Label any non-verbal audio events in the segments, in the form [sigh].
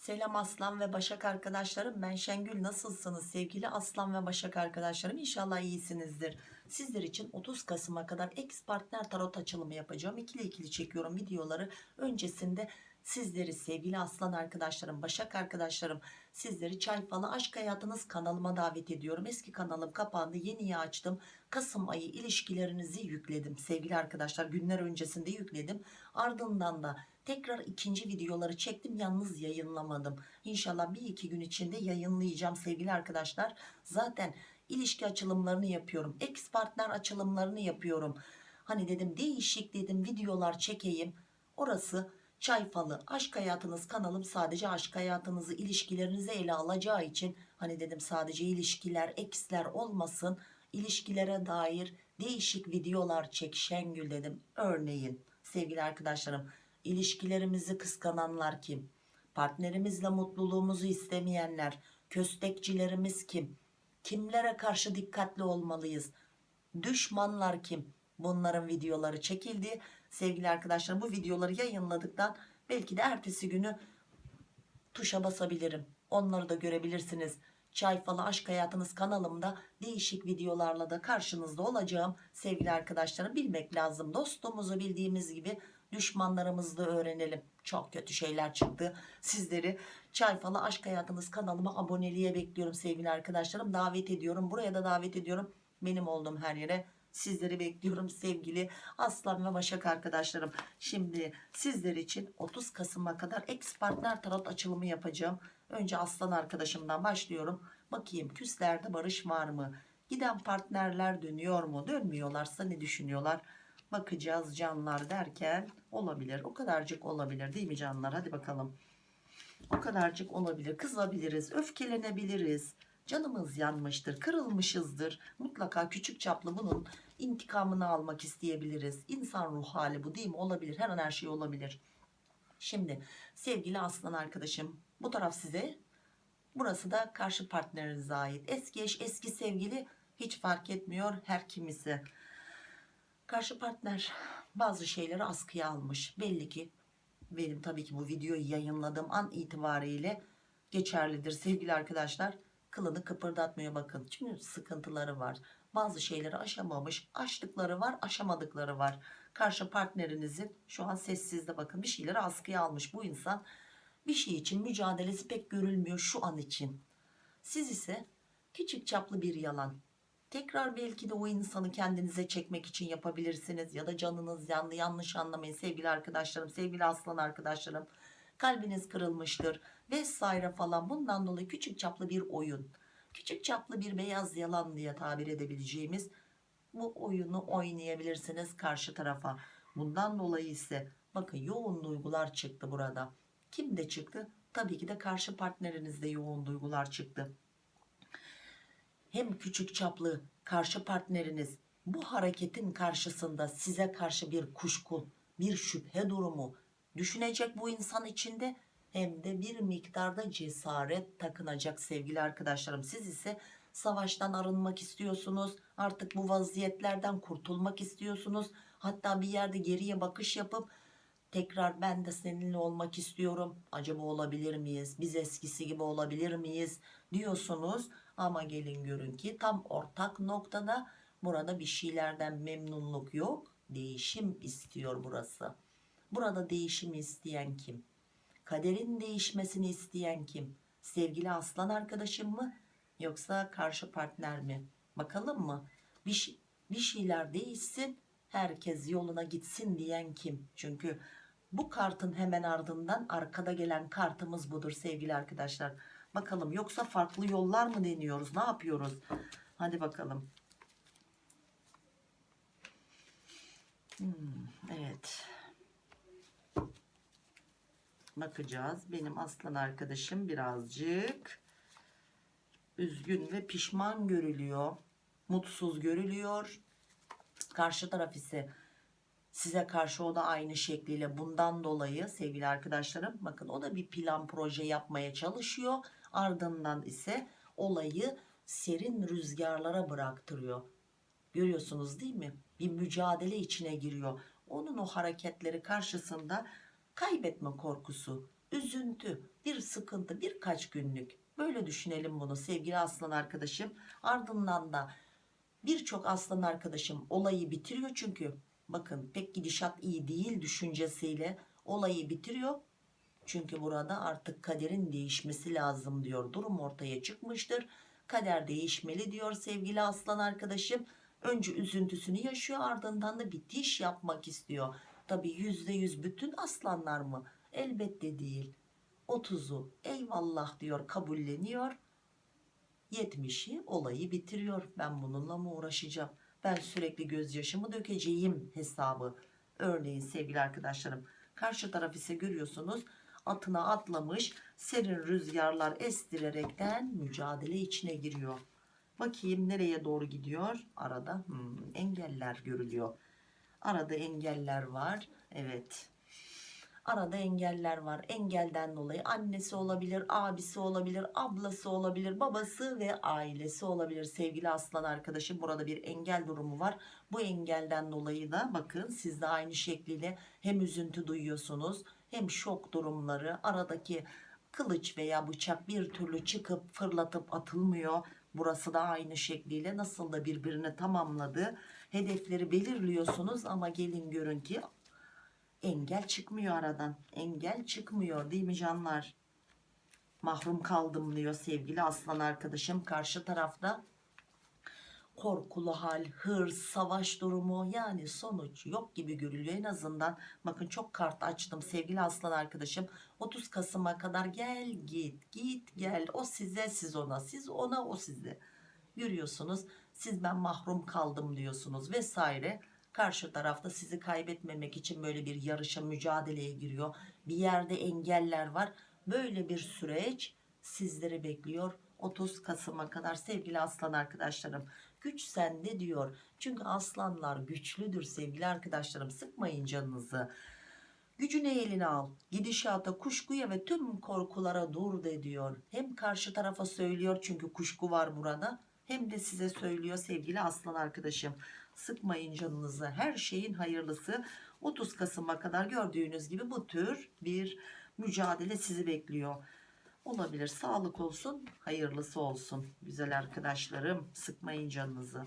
Selam Aslan ve Başak arkadaşlarım. Ben Şengül. Nasılsınız sevgili Aslan ve Başak arkadaşlarım? İnşallah iyisinizdir. Sizler için 30 Kasım'a kadar ex partner tarot açılımı yapacağım. İkili ikili çekiyorum videoları. Öncesinde sizleri sevgili Aslan arkadaşlarım, Başak arkadaşlarım, sizleri Çay Falı Aşk Hayatınız kanalıma davet ediyorum. Eski kanalım kapandı. Yeniyi açtım. Kasım ayı ilişkilerinizi yükledim. Sevgili arkadaşlar günler öncesinde yükledim. Ardından da tekrar ikinci videoları çektim yalnız yayınlamadım. İnşallah bir iki gün içinde yayınlayacağım sevgili arkadaşlar. Zaten ilişki açılımlarını yapıyorum ex partner açılımlarını yapıyorum. Hani dedim değişik dedim videolar çekeyim. Orası çay falı. Aşk hayatınız kanalım sadece aşk hayatınızı ilişkilerinizi ele alacağı için hani dedim sadece ilişkiler exler olmasın. İlişkilere dair değişik videolar çek Şengül dedim. Örneğin sevgili arkadaşlarım İlişkilerimizi kıskananlar kim? Partnerimizle mutluluğumuzu istemeyenler, köstekçilerimiz kim? Kimlere karşı dikkatli olmalıyız? Düşmanlar kim? Bunların videoları çekildi. Sevgili arkadaşlar bu videoları yayınladıktan belki de ertesi günü tuşa basabilirim. Onları da görebilirsiniz. Çay Falı Aşk Hayatınız kanalımda değişik videolarla da karşınızda olacağım. Sevgili arkadaşlarım bilmek lazım. Dostumuzu bildiğimiz gibi düşmanlarımızı öğrenelim. Çok kötü şeyler çıktı. Sizleri Çay Falı Aşk Hayatınız kanalıma aboneliğe bekliyorum sevgili arkadaşlarım. Davet ediyorum. Buraya da davet ediyorum. Benim olduğum her yere sizleri bekliyorum sevgili Aslan ve Başak arkadaşlarım. Şimdi sizler için 30 Kasım'a kadar ex partner tarot açılımı yapacağım. Önce Aslan arkadaşımdan başlıyorum. Bakayım küslerde barış var mı? Giden partnerler dönüyor mu? Dönmüyorlarsa ne düşünüyorlar? Bakacağız canlar derken olabilir. O kadarcık olabilir değil mi canlar? Hadi bakalım. O kadarcık olabilir. Kızabiliriz, öfkelenebiliriz. Canımız yanmıştır, kırılmışızdır. Mutlaka küçük çaplı bunun intikamını almak isteyebiliriz. İnsan ruh hali bu değil mi? Olabilir. Her an her şey olabilir. Şimdi sevgili aslan arkadaşım bu taraf size burası da karşı partnerinize ait. Eski eş eski sevgili hiç fark etmiyor her kimisi. Karşı partner bazı şeyleri askıya almış. Belli ki benim tabii ki bu videoyu yayınladığım an itibariyle geçerlidir sevgili arkadaşlar. Kılını kıpırdatmıyor bakın. Çünkü sıkıntıları var. Bazı şeyleri aşamamış. Aştıkları var aşamadıkları var. Karşı partnerinizin şu an sessizde bakın bir şeyleri askıya almış bu insan. Bir şey için mücadelesi pek görülmüyor şu an için. Siz ise küçük çaplı bir yalan. Tekrar belki de o insanı kendinize çekmek için yapabilirsiniz. Ya da canınız yandı yanlış anlamayın sevgili arkadaşlarım sevgili aslan arkadaşlarım. Kalbiniz kırılmıştır vesaire falan bundan dolayı küçük çaplı bir oyun. Küçük çaplı bir beyaz yalan diye tabir edebileceğimiz bu oyunu oynayabilirsiniz karşı tarafa. Bundan dolayı ise bakın yoğun duygular çıktı burada. Kim de çıktı? Tabii ki de karşı partnerinizde yoğun duygular çıktı. Hem küçük çaplı karşı partneriniz bu hareketin karşısında size karşı bir kuşku, bir şüphe durumu düşünecek bu insan içinde hem de bir miktarda cesaret takınacak sevgili arkadaşlarım. Siz ise savaştan arınmak istiyorsunuz. Artık bu vaziyetlerden kurtulmak istiyorsunuz. Hatta bir yerde geriye bakış yapıp tekrar ben de seninle olmak istiyorum. Acaba olabilir miyiz? Biz eskisi gibi olabilir miyiz? diyorsunuz. Ama gelin görün ki tam ortak noktada burada bir şeylerden memnunluk yok. Değişim istiyor burası. Burada değişim isteyen kim? Kaderin değişmesini isteyen kim? Sevgili aslan arkadaşım mı? Yoksa karşı partner mi? Bakalım mı? Bir, bir şeyler değişsin, herkes yoluna gitsin diyen kim? Çünkü bu kartın hemen ardından arkada gelen kartımız budur sevgili arkadaşlar. Bakalım yoksa farklı yollar mı deniyoruz? Ne yapıyoruz? Hadi bakalım. Hmm, evet. Bakacağız. Benim aslan arkadaşım birazcık üzgün ve pişman görülüyor. Mutsuz görülüyor. Karşı taraf ise size karşı o da aynı şekliyle bundan dolayı sevgili arkadaşlarım bakın o da bir plan proje yapmaya çalışıyor ardından ise olayı serin rüzgarlara bıraktırıyor görüyorsunuz değil mi bir mücadele içine giriyor onun o hareketleri karşısında kaybetme korkusu üzüntü, bir sıkıntı birkaç günlük. Böyle düşünelim bunu sevgili aslan arkadaşım. Ardından da birçok aslan arkadaşım olayı bitiriyor çünkü bakın pek gidişat iyi değil düşüncesiyle olayı bitiriyor. Çünkü burada artık kaderin değişmesi lazım diyor. Durum ortaya çıkmıştır. Kader değişmeli diyor sevgili aslan arkadaşım. Önce üzüntüsünü yaşıyor ardından da bitiş yapmak istiyor. Tabi yüzde yüz bütün aslanlar mı? Elbette değil. 30'u eyvallah diyor kabulleniyor. 70'i olayı bitiriyor. Ben bununla mı uğraşacağım? Ben sürekli gözyaşımı dökeceğim hesabı. Örneğin sevgili arkadaşlarım karşı taraf ise görüyorsunuz atına atlamış serin rüzgarlar estirerekten mücadele içine giriyor. Bakayım nereye doğru gidiyor? Arada hmm, engeller görülüyor. Arada engeller var. Evet. Arada engeller var. Engelden dolayı annesi olabilir, abisi olabilir, ablası olabilir, babası ve ailesi olabilir. Sevgili aslan arkadaşım burada bir engel durumu var. Bu engelden dolayı da bakın siz de aynı şekliyle hem üzüntü duyuyorsunuz hem şok durumları aradaki kılıç veya bıçak bir türlü çıkıp fırlatıp atılmıyor. Burası da aynı şekliyle nasıl da birbirini tamamladı. Hedefleri belirliyorsunuz ama gelin görün ki engel çıkmıyor aradan. Engel çıkmıyor değil mi canlar? Mahrum kaldım diyor sevgili aslan arkadaşım. Karşı tarafta korkulu hal, hırs, savaş durumu yani sonuç yok gibi görülüyor en azından. Bakın çok kart açtım sevgili aslan arkadaşım. 30 Kasım'a kadar gel git git gel o size siz ona siz ona o size. Görüyorsunuz siz ben mahrum kaldım diyorsunuz vesaire. Karşı tarafta sizi kaybetmemek için böyle bir yarışa mücadeleye giriyor. Bir yerde engeller var. Böyle bir süreç sizleri bekliyor. 30 Kasım'a kadar sevgili aslan arkadaşlarım. Güç sende diyor. Çünkü aslanlar güçlüdür sevgili arkadaşlarım. Sıkmayın canınızı. Gücünü eline al. Gidişata, kuşkuya ve tüm korkulara dur de diyor. Hem karşı tarafa söylüyor çünkü kuşku var burada. Hem de size söylüyor sevgili aslan arkadaşım. Sıkmayın canınızı. Her şeyin hayırlısı 30 Kasım'a kadar gördüğünüz gibi bu tür bir mücadele sizi bekliyor. Olabilir. Sağlık olsun, hayırlısı olsun. Güzel arkadaşlarım, sıkmayın canınızı.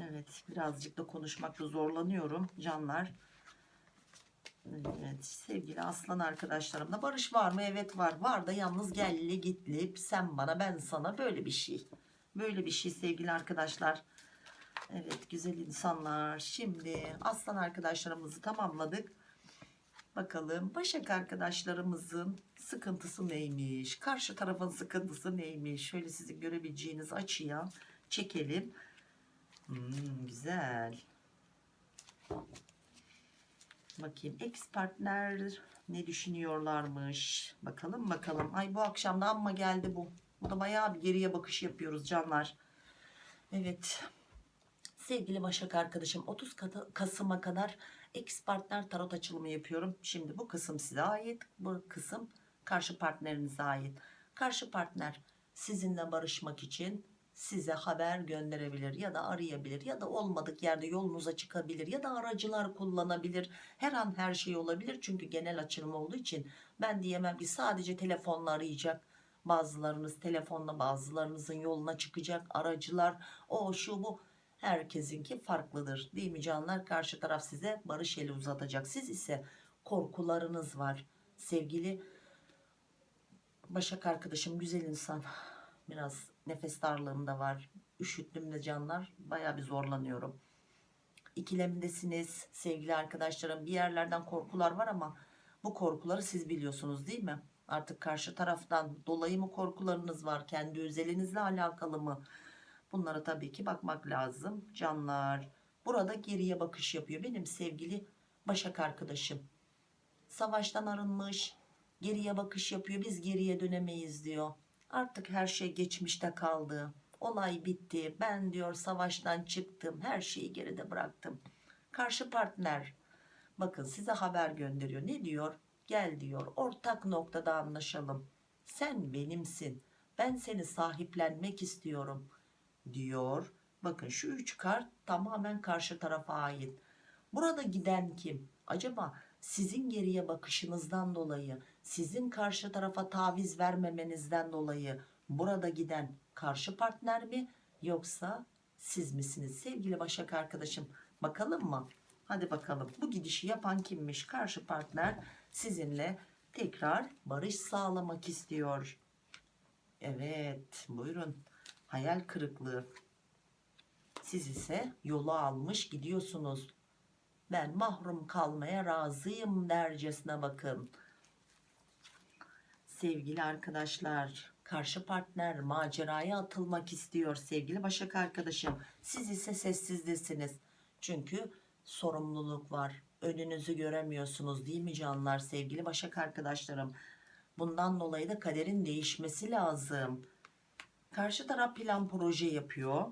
Evet, birazcık da konuşmakta zorlanıyorum canlar. Evet, sevgili aslan arkadaşlarımla barış var mı? Evet var. Var da yalnız gelli gitli sen bana ben sana böyle bir şey. Böyle bir şey sevgili arkadaşlar. Evet güzel insanlar. Şimdi aslan arkadaşlarımızı tamamladık. Bakalım Başak arkadaşlarımızın sıkıntısı neymiş? Karşı tarafın sıkıntısı neymiş? Şöyle sizin görebileceğiniz açıya çekelim. Hmm, güzel. Bakayım ex partner ne düşünüyorlarmış? Bakalım bakalım. Ay bu akşam da amma geldi bu. Bu da bayağı bir geriye bakış yapıyoruz canlar. Evet. Sevgili Başak arkadaşım 30 Kasım'a kadar ex partner tarot açılımı yapıyorum. Şimdi bu kısım size ait. Bu kısım karşı partnerinize ait. Karşı partner sizinle barışmak için size haber gönderebilir ya da arayabilir ya da olmadık yerde yolunuza çıkabilir ya da aracılar kullanabilir. Her an her şey olabilir çünkü genel açılım olduğu için ben diyemem ki sadece telefonla arayacak. Bazılarınız telefonla bazılarınızın yoluna çıkacak aracılar o şu bu herkesinki farklıdır değil mi canlar? Karşı taraf size barış eli uzatacak. Siz ise korkularınız var. Sevgili Başak arkadaşım güzel insan. Biraz nefes darlığım da var. Üşüttüm de canlar. Baya bir zorlanıyorum. İkilemdesiniz sevgili arkadaşlarım. Bir yerlerden korkular var ama bu korkuları siz biliyorsunuz değil mi? Artık karşı taraftan dolayı mı korkularınız var? Kendi özelinizle alakalı mı bunlara tabii ki bakmak lazım. Canlar burada geriye bakış yapıyor. Benim sevgili Başak arkadaşım savaştan arınmış geriye bakış yapıyor. Biz geriye dönemeyiz diyor. Artık her şey geçmişte kaldı. Olay bitti. Ben diyor savaştan çıktım. Her şeyi geride bıraktım. Karşı partner bakın size haber gönderiyor. Ne diyor? Gel diyor. Ortak noktada anlaşalım. Sen benimsin. Ben seni sahiplenmek istiyorum diyor. Bakın şu üç kart tamamen karşı tarafa ait. Burada giden kim? Acaba sizin geriye bakışınızdan dolayı sizin karşı tarafa taviz vermemenizden dolayı burada giden karşı partner mi? Yoksa siz misiniz? Sevgili Başak arkadaşım bakalım mı? Hadi bakalım. Bu gidişi yapan kimmiş? Karşı partner sizinle tekrar barış sağlamak istiyor. Evet buyurun hayal kırıklığı. Siz ise yolu almış gidiyorsunuz. Ben mahrum kalmaya razıyım dercesine bakın. Sevgili arkadaşlar karşı partner maceraya atılmak istiyor sevgili başak arkadaşım. Siz ise sessizdesiniz çünkü sorumluluk var. Önünüzü göremiyorsunuz değil mi canlar sevgili başak arkadaşlarım? Bundan dolayı da kaderin değişmesi lazım karşı taraf plan proje yapıyor.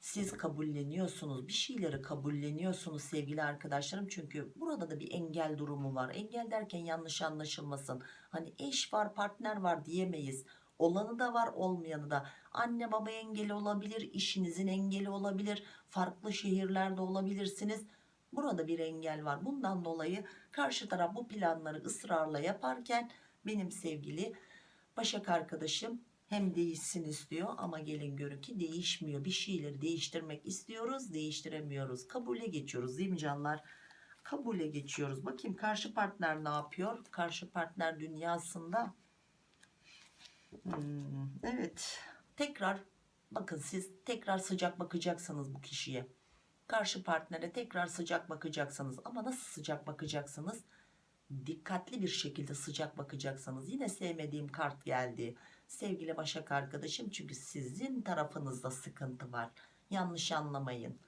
Siz kabulleniyorsunuz bir şeyleri kabulleniyorsunuz sevgili arkadaşlarım. Çünkü burada da bir engel durumu var. Engel derken yanlış anlaşılmasın. Hani eş var partner var diyemeyiz. Olanı da var olmayanı da. Anne baba engeli olabilir işinizin engeli olabilir farklı şehirlerde olabilirsiniz. Burada bir engel var. Bundan dolayı karşı taraf bu planları ısrarla yaparken benim sevgili Başak arkadaşım hem değişsin istiyor ama gelin görün ki değişmiyor. Bir şeyleri değiştirmek istiyoruz, değiştiremiyoruz. Kabule geçiyoruz değil mi canlar? Kabule geçiyoruz. Bakayım karşı partner ne yapıyor? Karşı partner dünyasında Hmm, evet. Tekrar bakın siz tekrar sıcak bakacaksınız bu kişiye. Karşı partnere tekrar sıcak bakacaksınız. Ama nasıl sıcak bakacaksınız? Dikkatli bir şekilde sıcak bakacaksınız. Yine sevmediğim kart geldi sevgili Başak arkadaşım çünkü sizin tarafınızda sıkıntı var. Yanlış anlamayın.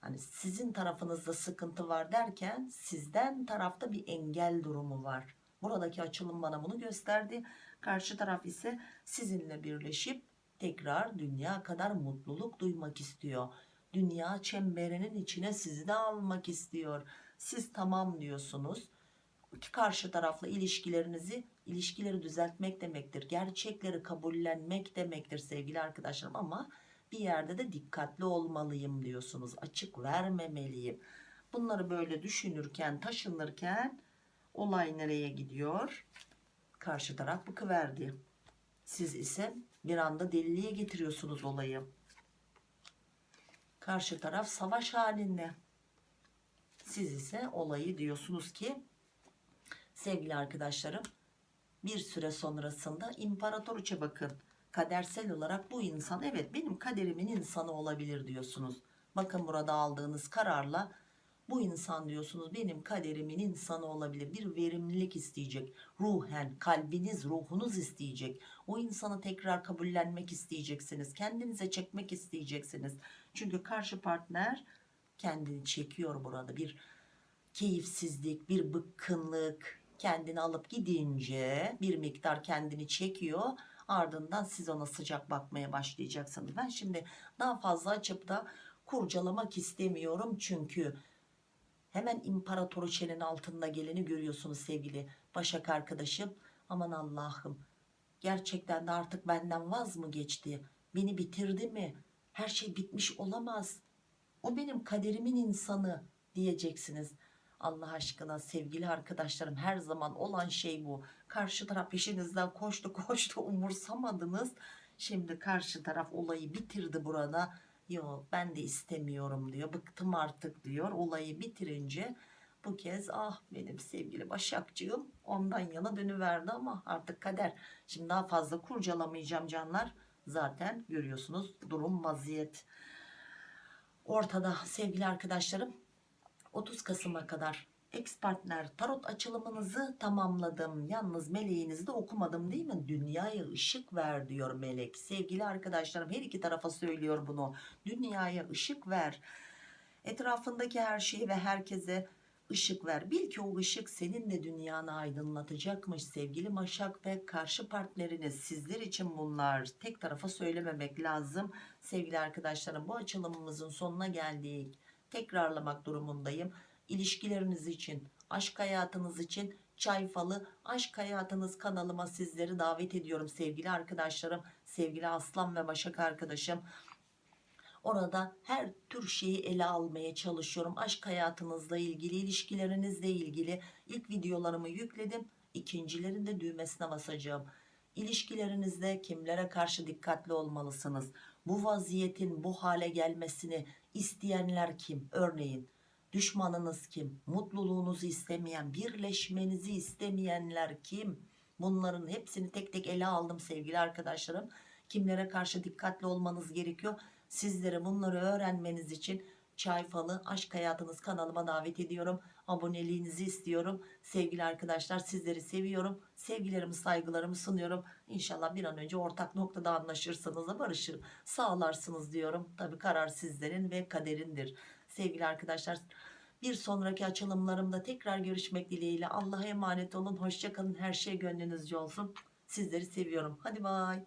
Hani sizin tarafınızda sıkıntı var derken sizden tarafta bir engel durumu var. Buradaki açılım bana bunu gösterdi. Karşı taraf ise sizinle birleşip tekrar dünya kadar mutluluk duymak istiyor. Dünya çemberinin içine sizi de almak istiyor. Siz tamam diyorsunuz karşı tarafla ilişkilerinizi ilişkileri düzeltmek demektir. Gerçekleri kabullenmek demektir sevgili arkadaşlarım ama bir yerde de dikkatli olmalıyım diyorsunuz. Açık vermemeliyim. Bunları böyle düşünürken, taşınırken olay nereye gidiyor? Karşı taraf bıkıverdi. Siz ise bir anda deliliğe getiriyorsunuz olayı. Karşı taraf savaş halinde. Siz ise olayı diyorsunuz ki sevgili arkadaşlarım bir süre sonrasında imparatoriçe bakın. Kadersel olarak bu insan evet benim kaderimin insanı olabilir diyorsunuz. Bakın burada aldığınız kararla bu insan diyorsunuz benim kaderimin insanı olabilir. Bir verimlilik isteyecek. Ruhen kalbiniz ruhunuz isteyecek. O insanı tekrar kabullenmek isteyeceksiniz. Kendinize çekmek isteyeceksiniz. Çünkü karşı partner kendini çekiyor burada. Bir keyifsizlik bir bıkkınlık kendini alıp gidince bir miktar kendini çekiyor. Ardından siz ona sıcak bakmaya başlayacaksınız. Ben şimdi daha fazla açıp da kurcalamak istemiyorum. Çünkü hemen imparatoriçenin altında geleni görüyorsunuz sevgili Başak arkadaşım. Aman Allah'ım gerçekten de artık benden vaz mı geçti? Beni bitirdi mi? Her şey bitmiş olamaz. O benim kaderimin insanı diyeceksiniz Allah aşkına sevgili arkadaşlarım her zaman olan şey bu. Karşı taraf peşinizden koştu [laughs] koştu umursamadınız. Şimdi karşı taraf olayı bitirdi burada. Yok ben de istemiyorum diyor. Bıktım artık diyor. Olayı bitirince bu kez ah benim sevgili Başakcığım ondan yana dönüverdi ama artık kader. Şimdi daha fazla kurcalamayacağım canlar. Zaten görüyorsunuz durum vaziyet. Ortada sevgili arkadaşlarım 30 Kasım'a kadar ex partner tarot açılımınızı tamamladım. Yalnız meleğinizi de okumadım değil mi? Dünyaya ışık ver diyor melek. Sevgili arkadaşlarım her iki tarafa söylüyor bunu. Dünyaya ışık ver. Etrafındaki her şeyi ve herkese ışık ver. Bil ki o ışık senin de dünyanı aydınlatacakmış sevgili Maşak ve karşı partneriniz. Sizler için bunlar tek tarafa söylememek lazım. Sevgili arkadaşlarım bu açılımımızın sonuna geldik tekrarlamak durumundayım. İlişkileriniz için, aşk hayatınız için çay falı aşk hayatınız kanalıma sizleri davet ediyorum sevgili arkadaşlarım, sevgili aslan ve başak arkadaşım. Orada her tür şeyi ele almaya çalışıyorum. Aşk hayatınızla ilgili, ilişkilerinizle ilgili ilk videolarımı yükledim. İkincilerin de düğmesine basacağım. İlişkilerinizde kimlere karşı dikkatli olmalısınız? Bu vaziyetin bu hale gelmesini isteyenler kim? Örneğin düşmanınız kim? Mutluluğunuzu istemeyen, birleşmenizi istemeyenler kim? Bunların hepsini tek tek ele aldım sevgili arkadaşlarım. Kimlere karşı dikkatli olmanız gerekiyor? Sizlere bunları öğrenmeniz için Çay Falı Aşk Hayatınız kanalıma davet ediyorum. Aboneliğinizi istiyorum. Sevgili arkadaşlar sizleri seviyorum. Sevgilerimi saygılarımı sunuyorum. İnşallah bir an önce ortak noktada anlaşırsınız da barışır sağlarsınız diyorum. Tabi karar sizlerin ve kaderindir. Sevgili arkadaşlar bir sonraki açılımlarımda tekrar görüşmek dileğiyle. Allah'a emanet olun. Hoşçakalın. Her şey gönlünüzce olsun. Sizleri seviyorum. Hadi bay.